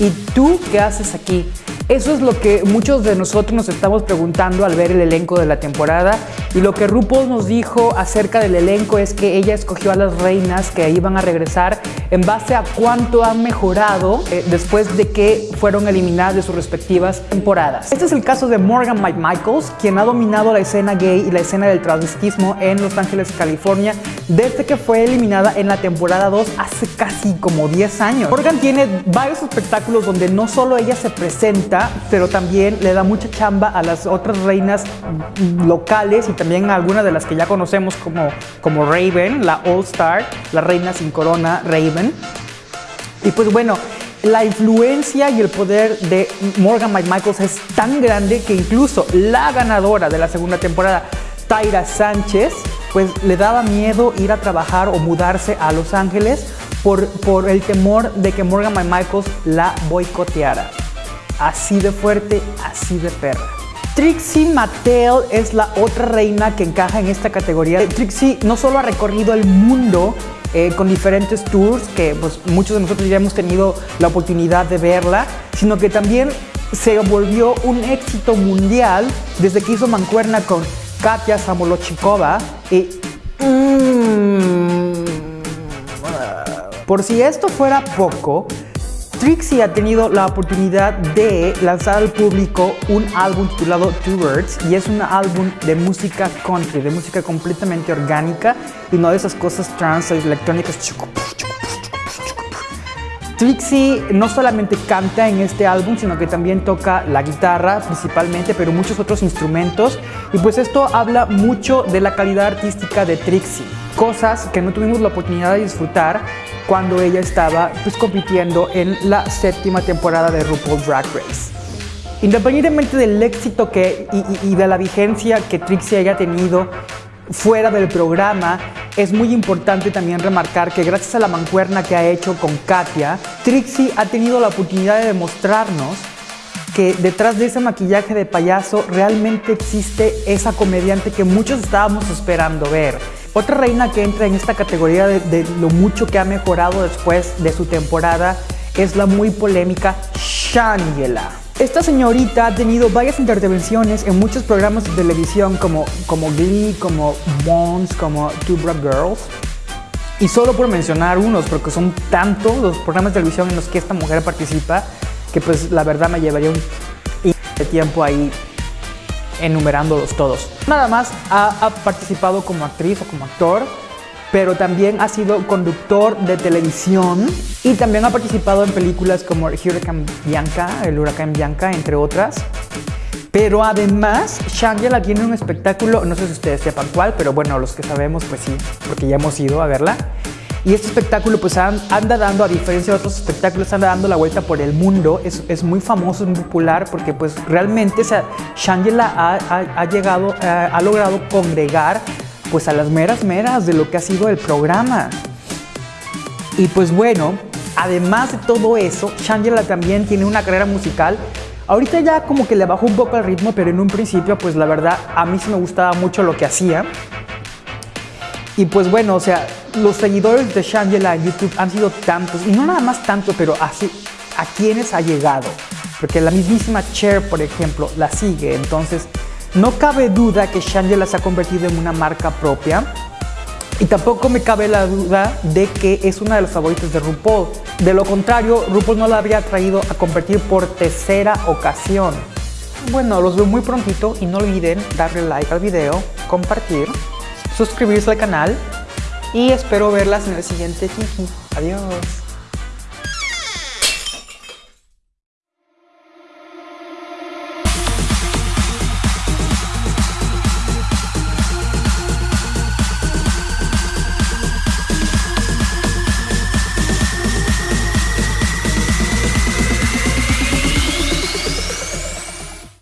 ¿Y tú qué haces aquí? Eso es lo que muchos de nosotros nos estamos preguntando al ver el elenco de la temporada y lo que RuPaul nos dijo acerca del elenco es que ella escogió a las reinas que iban a regresar en base a cuánto han mejorado eh, después de que fueron eliminadas de sus respectivas temporadas. Este es el caso de Morgan Mike Michaels, quien ha dominado la escena gay y la escena del transvestismo en Los Ángeles, California, desde que fue eliminada en la temporada 2 hace casi como 10 años. Morgan tiene varios espectáculos donde no solo ella se presenta, pero también le da mucha chamba a las otras reinas locales y también a algunas de las que ya conocemos como, como Raven, la All Star, la reina sin corona, Raven. Y pues bueno, la influencia y el poder de Morgan Michaels es tan grande que incluso la ganadora de la segunda temporada, Tyra Sánchez, pues le daba miedo ir a trabajar o mudarse a Los Ángeles por, por el temor de que Morgan Michaels la boicoteara. Así de fuerte, así de perra. Trixie Mattel es la otra reina que encaja en esta categoría. Trixie no solo ha recorrido el mundo eh, con diferentes tours, que pues, muchos de nosotros ya hemos tenido la oportunidad de verla, sino que también se volvió un éxito mundial desde que hizo mancuerna con Katia Samolochikova y... Mm, por si esto fuera poco, Trixie ha tenido la oportunidad de lanzar al público un álbum titulado Two Words y es un álbum de música country, de música completamente orgánica y no de esas cosas trans electrónicas. Trixie no solamente canta en este álbum, sino que también toca la guitarra principalmente, pero muchos otros instrumentos. Y pues esto habla mucho de la calidad artística de Trixie. Cosas que no tuvimos la oportunidad de disfrutar cuando ella estaba pues, compitiendo en la séptima temporada de RuPaul's Drag Race. Independientemente del éxito que, y, de la vigencia que Trixie haya tenido fuera del programa, es muy importante también remarcar que gracias a la mancuerna que ha hecho con Katia, Trixie ha tenido la oportunidad de demostrarnos que detrás de ese maquillaje de payaso realmente existe esa comediante que muchos estábamos esperando ver. Otra reina que entra en esta categoría de, lo mucho que ha mejorado después de su temporada es la muy polémica Shangela. Esta señorita ha tenido varias intervenciones en muchos programas de televisión como, como Glee, como Bones, como Two Broke Girls. Y solo por mencionar unos, porque son tantos los programas de televisión en los que esta mujer participa, que pues la verdad me llevaría un tiempo ahí enumerándolos todos. Nada más ha, participado como actriz o como actor, pero también ha sido conductor de televisión y también ha participado en películas como Hurricane Bianca, el huracán Bianca, entre otras. Pero además, Shangela tiene un espectáculo, no sé si ustedes sepan cuál, pero bueno, los que sabemos, pues sí, porque ya hemos ido a verla. Y este espectáculo pues anda dando, a diferencia de otros espectáculos, anda dando la vuelta por el mundo. Es, es muy famoso, es muy popular porque pues realmente o sea, Shangela ha, llegado, ha logrado congregar pues a las meras meras de lo que ha sido el programa. Y pues bueno, además de todo eso, Shangela también tiene una carrera musical Ahorita ya como que le bajó un poco el ritmo, pero en un principio, pues la verdad, a mí sí me gustaba mucho lo que hacía. Y pues bueno, o sea, los seguidores de Shangela en YouTube han sido tantos, y no nada más tanto, pero así, a quienes ha llegado. Porque la mismísima Cher, por ejemplo, la sigue. Entonces, no cabe duda que Shangela se ha convertido en una marca propia. Y tampoco me cabe la duda de que es una de las favoritas de RuPaul. De lo contrario, RuPaul no la habría traído a competir por tercera ocasión. Bueno, los veo muy prontito y no olviden darle like al video, compartir, suscribirse al canal y espero verlas en el siguiente Kiki. Adiós.